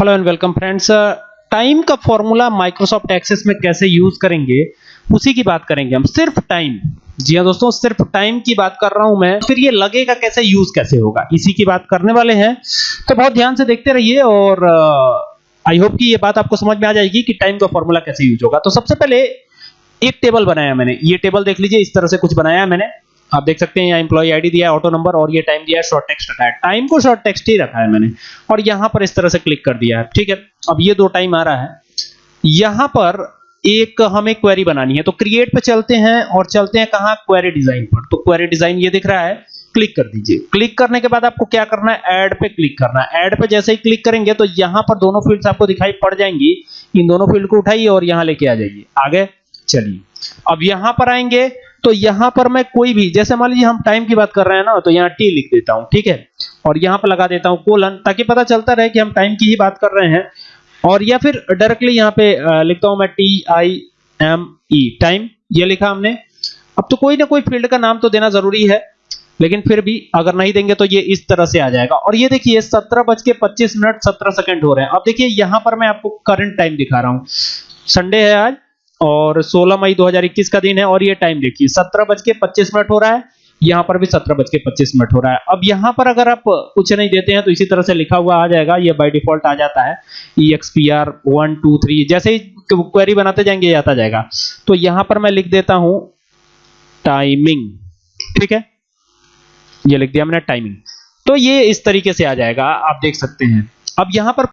Hello and welcome friends time का formula Microsoft Access में कैसे यूज़ करेंगे, उसी की बात करेंगे हम। सिर्फ़ टाइम जी हाँ दोस्तों, सिर्फ़ टाइम की बात कर रहा हूँ मैं। फिर ये लगेगा कैसे यूज़ कैसे होगा। इसी की बात करने वाले हैं। तो बहुत ध्यान से देखते रहिए और आई होप कि ये बात आपको समझ में आ जाएगी कि टाइम का फॉर्मूला कैसे यूज़ होगा। तो सबसे पहले एक टेबल बनाया मैंने। ये टेबल देख लीजिए, इस तरह से कुछ बनाया मैंने। आप देख सकते हैं यहाँ एम्प्लॉय आईडी दिया है ऑटो नंबर और ये टाइम दिया है शॉर्ट टेक्स्ट रखा है। टाइम को शॉर्ट टेक्स्ट ही रखा है मैंने। और यहाँ पर इस तरह से क्लिक कर दिया है। ठीक है, अब ये दो टाइम आ रहा है। यहाँ पर एक हमें क्वेरी बनानी है। तो क्रिएट पे चलते हैं और चलते हैं कहाँ? क्वेरी डिज़ाइन पर। तो क्वेरी डिज़ाइन ये दिख रहा है। क्लिक कर दीजिए। क्लिक करने के बाद आपको क्या करना है? ऐड पे क्लिक करना है। ऐड पे जैसे ही क्लिक करेंगे तो यहाँ पर दोनों फील्ड्स आपको दिखाई पड़ जाएँगी। इन दोनों फ़ील्ड को उठाइए और यहाँ लेके आ जाइए। आगे चलिए। अब यहाँ पर आएँगे। तो यहाँ पर मैं कोई भी, जैसे मान लीजिए हम टाइम की बात कर रहे हैं ना तो यहाँ टी लिख देता हूँ, ठीक है? और यहाँ पर लगा देता हूँ कोलन ताकि पता चलता रहे कि हम टाइम की ही बात कर रहे हैं। और या फिर डायरेक्टली यहाँ पे लिखता हूँ मैं T I M E time ये लिखा हमने। अब तो कोई ना कोई फ़ील्ड का नाम तो देना ज़रूरी है, लेकिन फिर भी अगर नहीं देंगे तो ये इस तरह से आ जाएगा। और ये देखिए, सत्रह बज के पच्चीस मिनट सत्रह सेकंड हो रहे हैं। अब देखिए, यहाँ पर मैं आपको करंट टाइम दिखा रहा हूँ। संडे है आज और 16 मई 2021 का दिन है और ये टाइम देखिए, सत्रह बज के पच्चीस मिनट हो रहा है, यहाँ पर भी सत्रह बज के पच्चीस मिनट हो रहा है। अब यहाँ पर अगर आप कुछ नहीं देते हैं तो इसी तरह से लिखा हुआ आ जाएगा, ये बाय डिफ़ॉल्ट आ जाता है ई वन टू थ्री जैसे ही क्वेरी बनाते जाएँगे, ये आता जाएगा। तो यहाँ पर मैं लिख देता हूँ टाइमिंग ठीक है? ये लिख दिया मैंने टाइमिंग तो ये इस तरीके से आ जाएगा, आप देख सकते हैं। अब यहाँ पर